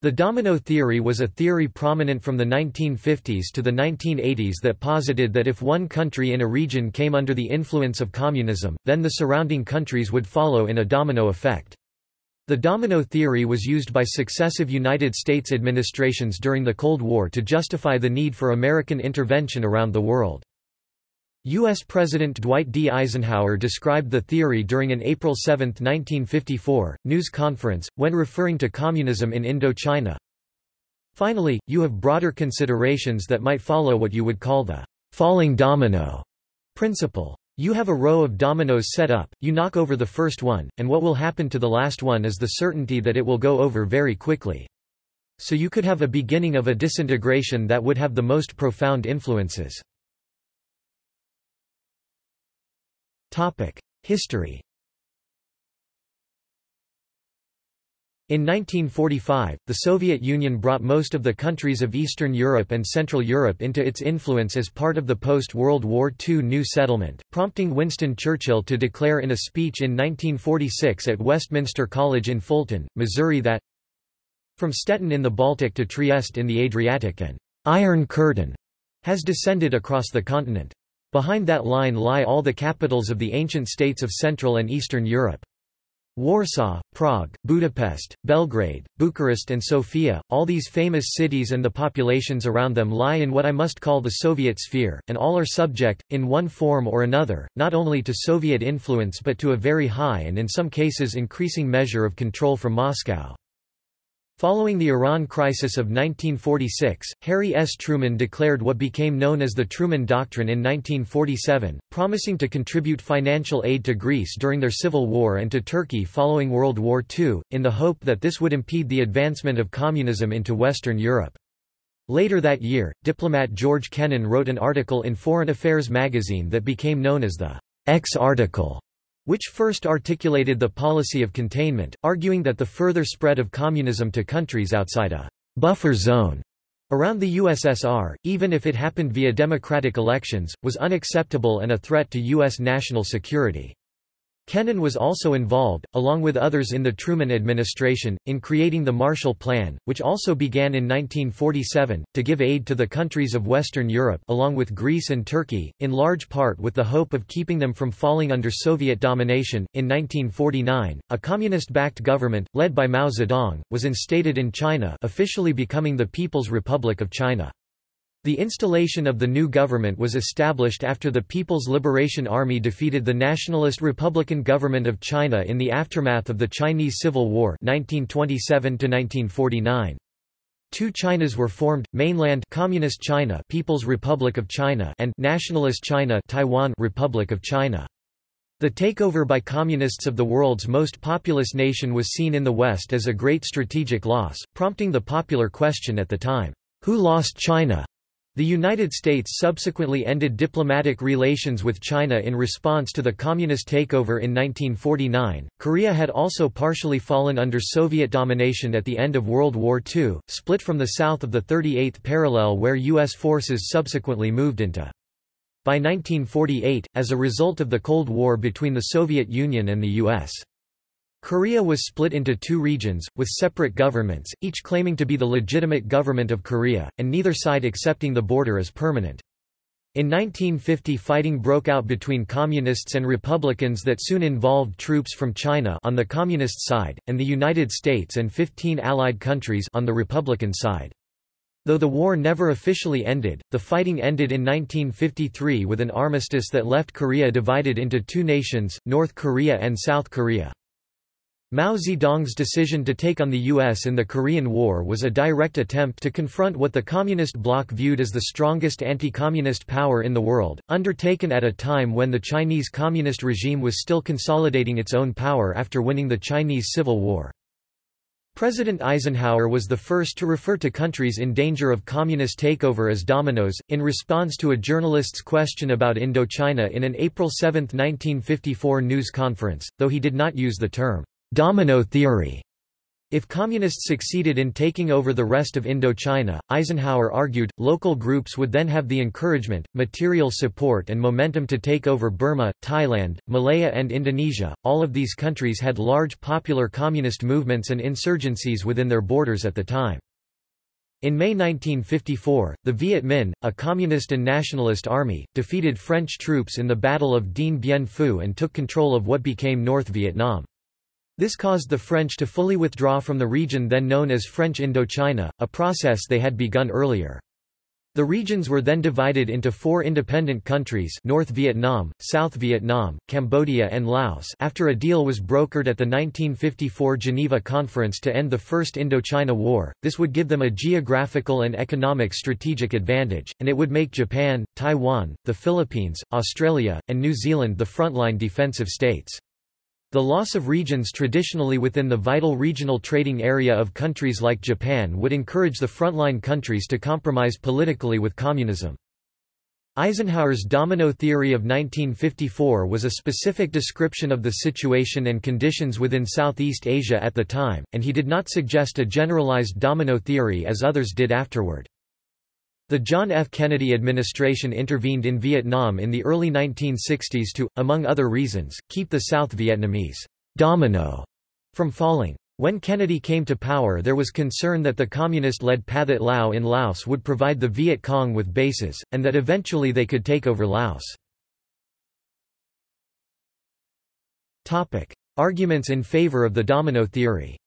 The domino theory was a theory prominent from the 1950s to the 1980s that posited that if one country in a region came under the influence of communism, then the surrounding countries would follow in a domino effect. The domino theory was used by successive United States administrations during the Cold War to justify the need for American intervention around the world. U.S. President Dwight D. Eisenhower described the theory during an April 7, 1954, news conference, when referring to communism in Indochina. Finally, you have broader considerations that might follow what you would call the falling domino principle. You have a row of dominoes set up, you knock over the first one, and what will happen to the last one is the certainty that it will go over very quickly. So you could have a beginning of a disintegration that would have the most profound influences. History In 1945, the Soviet Union brought most of the countries of Eastern Europe and Central Europe into its influence as part of the post-World War II New Settlement, prompting Winston Churchill to declare in a speech in 1946 at Westminster College in Fulton, Missouri that From Stettin in the Baltic to Trieste in the Adriatic an Iron Curtain has descended across the continent. Behind that line lie all the capitals of the ancient states of Central and Eastern Europe. Warsaw, Prague, Budapest, Belgrade, Bucharest and Sofia, all these famous cities and the populations around them lie in what I must call the Soviet sphere, and all are subject, in one form or another, not only to Soviet influence but to a very high and in some cases increasing measure of control from Moscow. Following the Iran crisis of 1946, Harry S. Truman declared what became known as the Truman Doctrine in 1947, promising to contribute financial aid to Greece during their civil war and to Turkey following World War II, in the hope that this would impede the advancement of communism into Western Europe. Later that year, diplomat George Kennan wrote an article in Foreign Affairs magazine that became known as the X article which first articulated the policy of containment, arguing that the further spread of communism to countries outside a buffer zone around the USSR, even if it happened via democratic elections, was unacceptable and a threat to U.S. national security. Kennan was also involved, along with others in the Truman administration, in creating the Marshall Plan, which also began in 1947, to give aid to the countries of Western Europe along with Greece and Turkey, in large part with the hope of keeping them from falling under Soviet domination. In 1949, a communist-backed government, led by Mao Zedong, was instated in China officially becoming the People's Republic of China. The installation of the new government was established after the People's Liberation Army defeated the Nationalist Republican government of China in the aftermath of the Chinese Civil War 1927 -1949. Two Chinas were formed, Mainland Communist China People's Republic of China and Nationalist China Taiwan Republic of China. The takeover by communists of the world's most populous nation was seen in the West as a great strategic loss, prompting the popular question at the time, who lost China? The United States subsequently ended diplomatic relations with China in response to the communist takeover in 1949. Korea had also partially fallen under Soviet domination at the end of World War II, split from the south of the 38th parallel where U.S. forces subsequently moved into. By 1948, as a result of the Cold War between the Soviet Union and the U.S. Korea was split into two regions, with separate governments, each claiming to be the legitimate government of Korea, and neither side accepting the border as permanent. In 1950 fighting broke out between Communists and Republicans that soon involved troops from China on the Communist side, and the United States and 15 Allied countries on the Republican side. Though the war never officially ended, the fighting ended in 1953 with an armistice that left Korea divided into two nations, North Korea and South Korea. Mao Zedong's decision to take on the U.S. in the Korean War was a direct attempt to confront what the Communist bloc viewed as the strongest anti-communist power in the world, undertaken at a time when the Chinese Communist regime was still consolidating its own power after winning the Chinese Civil War. President Eisenhower was the first to refer to countries in danger of communist takeover as dominoes, in response to a journalist's question about Indochina in an April 7, 1954 news conference, though he did not use the term Domino theory. If communists succeeded in taking over the rest of Indochina, Eisenhower argued, local groups would then have the encouragement, material support and momentum to take over Burma, Thailand, Malaya and Indonesia. All of these countries had large popular communist movements and insurgencies within their borders at the time. In May 1954, the Viet Minh, a communist and nationalist army, defeated French troops in the Battle of Dien Bien Phu and took control of what became North Vietnam. This caused the French to fully withdraw from the region then known as French Indochina, a process they had begun earlier. The regions were then divided into four independent countries North Vietnam, South Vietnam, Cambodia and Laos after a deal was brokered at the 1954 Geneva Conference to end the First Indochina War, this would give them a geographical and economic strategic advantage, and it would make Japan, Taiwan, the Philippines, Australia, and New Zealand the frontline defensive states. The loss of regions traditionally within the vital regional trading area of countries like Japan would encourage the frontline countries to compromise politically with communism. Eisenhower's domino theory of 1954 was a specific description of the situation and conditions within Southeast Asia at the time, and he did not suggest a generalized domino theory as others did afterward. The John F. Kennedy administration intervened in Vietnam in the early 1960s to, among other reasons, keep the South Vietnamese domino from falling. When Kennedy came to power there was concern that the communist-led Pathet Lao in Laos would provide the Viet Cong with bases, and that eventually they could take over Laos. Arguments in favor of the domino theory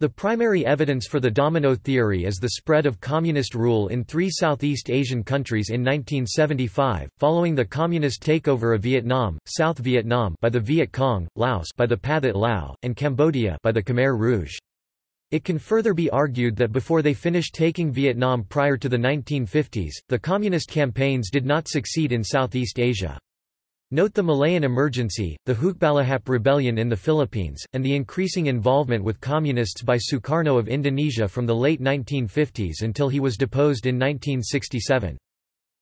The primary evidence for the domino theory is the spread of communist rule in three Southeast Asian countries in 1975, following the communist takeover of Vietnam, South Vietnam by the Viet Cong, Laos by the Pathet Lao, and Cambodia by the Khmer Rouge. It can further be argued that before they finished taking Vietnam prior to the 1950s, the communist campaigns did not succeed in Southeast Asia. Note the Malayan emergency, the Hukbalahap rebellion in the Philippines, and the increasing involvement with communists by Sukarno of Indonesia from the late 1950s until he was deposed in 1967.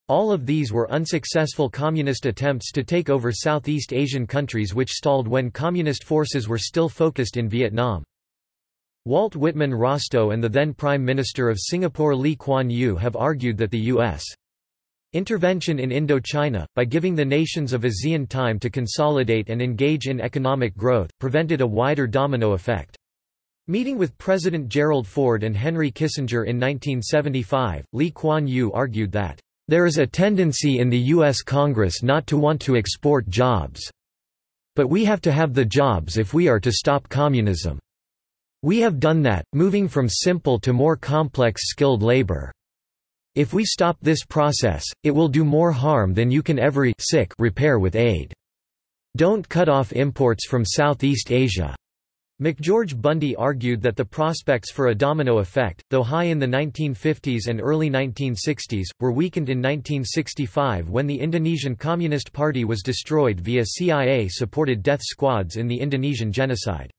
All of these were unsuccessful communist attempts to take over Southeast Asian countries which stalled when communist forces were still focused in Vietnam. Walt Whitman Rostow and the then Prime Minister of Singapore Lee Kuan Yew have argued that the U.S. Intervention in Indochina, by giving the nations of ASEAN time to consolidate and engage in economic growth, prevented a wider domino effect. Meeting with President Gerald Ford and Henry Kissinger in 1975, Lee Kuan Yew argued that, "...there is a tendency in the U.S. Congress not to want to export jobs. But we have to have the jobs if we are to stop communism. We have done that, moving from simple to more complex skilled labor." If we stop this process, it will do more harm than you can ever sick repair with aid. Don't cut off imports from Southeast Asia. McGeorge Bundy argued that the prospects for a domino effect, though high in the 1950s and early 1960s, were weakened in 1965 when the Indonesian Communist Party was destroyed via CIA-supported death squads in the Indonesian genocide.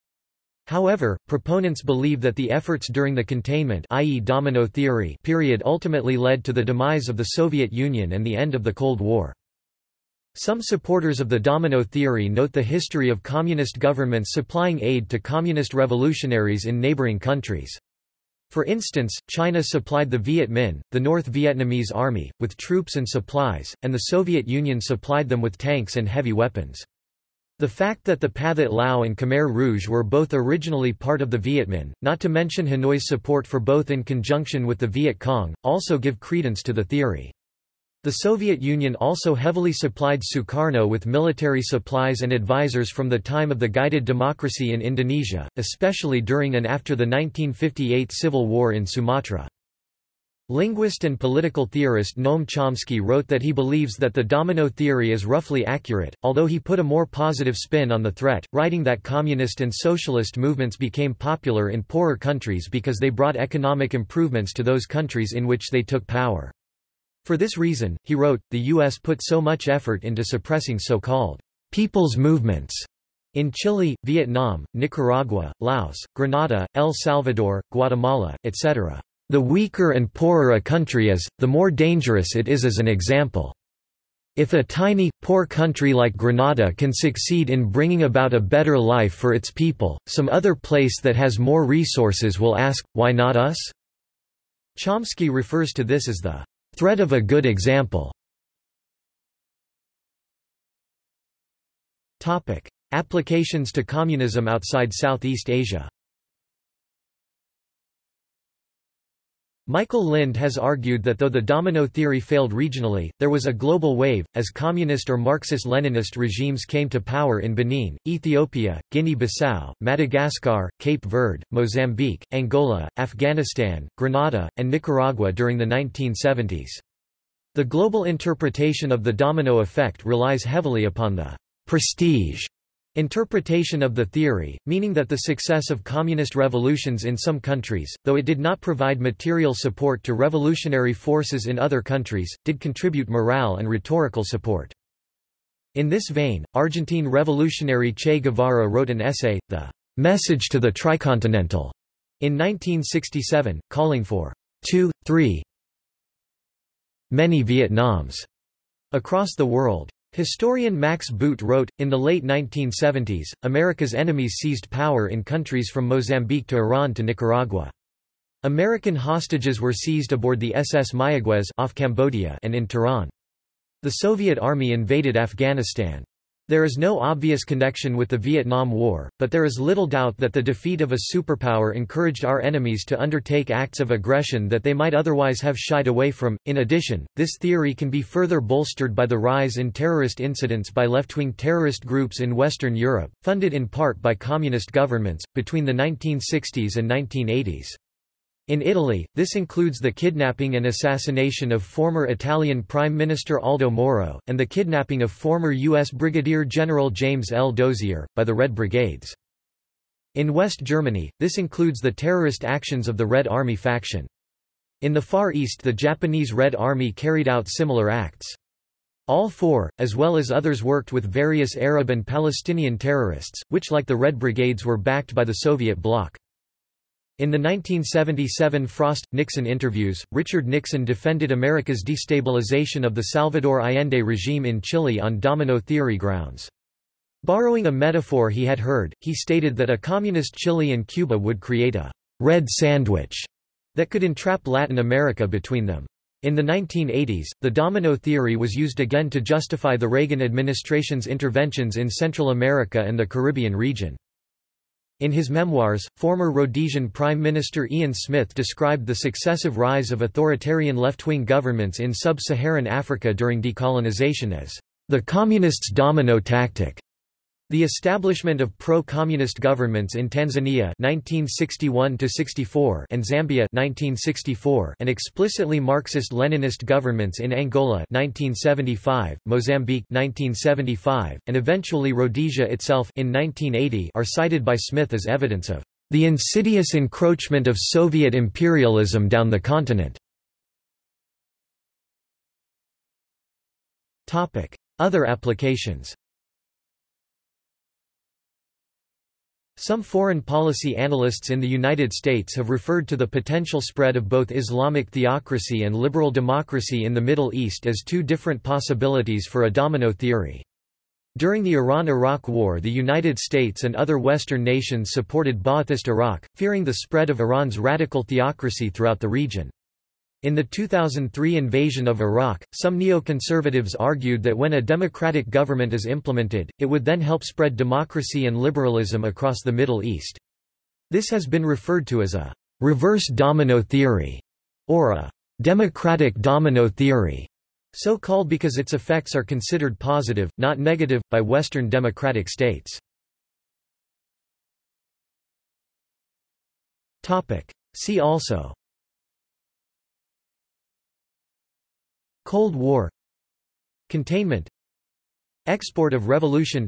However, proponents believe that the efforts during the containment i.e. domino theory period ultimately led to the demise of the Soviet Union and the end of the Cold War. Some supporters of the domino theory note the history of communist governments supplying aid to communist revolutionaries in neighboring countries. For instance, China supplied the Viet Minh, the North Vietnamese army, with troops and supplies, and the Soviet Union supplied them with tanks and heavy weapons. The fact that the Pathet Lao and Khmer Rouge were both originally part of the Viet Minh, not to mention Hanoi's support for both in conjunction with the Viet Cong, also give credence to the theory. The Soviet Union also heavily supplied Sukarno with military supplies and advisors from the time of the guided democracy in Indonesia, especially during and after the 1958 civil war in Sumatra. Linguist and political theorist Noam Chomsky wrote that he believes that the domino theory is roughly accurate, although he put a more positive spin on the threat, writing that communist and socialist movements became popular in poorer countries because they brought economic improvements to those countries in which they took power. For this reason, he wrote, the U.S. put so much effort into suppressing so-called people's movements in Chile, Vietnam, Nicaragua, Laos, Grenada, El Salvador, Guatemala, etc. The weaker and poorer a country is, the more dangerous it is as an example. If a tiny, poor country like Grenada can succeed in bringing about a better life for its people, some other place that has more resources will ask, why not us? Chomsky refers to this as the threat of a good example. Applications to communism outside Southeast Asia Michael Lind has argued that though the domino theory failed regionally, there was a global wave, as communist or Marxist-Leninist regimes came to power in Benin, Ethiopia, Guinea-Bissau, Madagascar, Cape Verde, Mozambique, Angola, Afghanistan, Grenada, and Nicaragua during the 1970s. The global interpretation of the domino effect relies heavily upon the prestige Interpretation of the theory, meaning that the success of communist revolutions in some countries, though it did not provide material support to revolutionary forces in other countries, did contribute morale and rhetorical support. In this vein, Argentine revolutionary Che Guevara wrote an essay, The Message to the Tricontinental, in 1967, calling for two, three, many Vietnams across the world. Historian Max Boot wrote, in the late 1970s, America's enemies seized power in countries from Mozambique to Iran to Nicaragua. American hostages were seized aboard the SS Mayaguez off Cambodia and in Tehran. The Soviet army invaded Afghanistan. There is no obvious connection with the Vietnam War, but there is little doubt that the defeat of a superpower encouraged our enemies to undertake acts of aggression that they might otherwise have shied away from. In addition, this theory can be further bolstered by the rise in terrorist incidents by left-wing terrorist groups in Western Europe, funded in part by communist governments, between the 1960s and 1980s. In Italy, this includes the kidnapping and assassination of former Italian Prime Minister Aldo Moro, and the kidnapping of former U.S. Brigadier General James L. Dozier, by the Red Brigades. In West Germany, this includes the terrorist actions of the Red Army faction. In the Far East the Japanese Red Army carried out similar acts. All four, as well as others worked with various Arab and Palestinian terrorists, which like the Red Brigades were backed by the Soviet bloc. In the 1977 Frost-Nixon interviews, Richard Nixon defended America's destabilization of the Salvador Allende regime in Chile on domino theory grounds. Borrowing a metaphor he had heard, he stated that a communist Chile and Cuba would create a «red sandwich» that could entrap Latin America between them. In the 1980s, the domino theory was used again to justify the Reagan administration's interventions in Central America and the Caribbean region. In his memoirs, former Rhodesian Prime Minister Ian Smith described the successive rise of authoritarian left-wing governments in sub-Saharan Africa during decolonization as the communists' domino tactic. The establishment of pro-communist governments in Tanzania 1961 and Zambia 1964 and explicitly Marxist-Leninist governments in Angola 1975, Mozambique 1975, and eventually Rhodesia itself in 1980 are cited by Smith as evidence of the insidious encroachment of Soviet imperialism down the continent. Other applications Some foreign policy analysts in the United States have referred to the potential spread of both Islamic theocracy and liberal democracy in the Middle East as two different possibilities for a domino theory. During the Iran–Iraq War the United States and other Western nations supported Ba'athist Iraq, fearing the spread of Iran's radical theocracy throughout the region. In the 2003 invasion of Iraq, some neoconservatives argued that when a democratic government is implemented, it would then help spread democracy and liberalism across the Middle East. This has been referred to as a reverse domino theory, or a democratic domino theory, so called because its effects are considered positive, not negative, by Western democratic states. See also Cold War Containment Export of revolution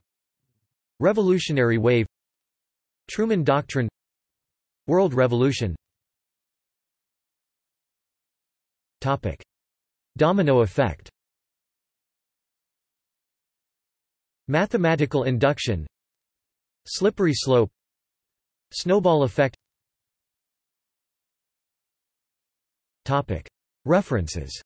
Revolutionary wave Truman Doctrine World Revolution Topic. Domino effect Mathematical induction Slippery slope Snowball effect Topic. References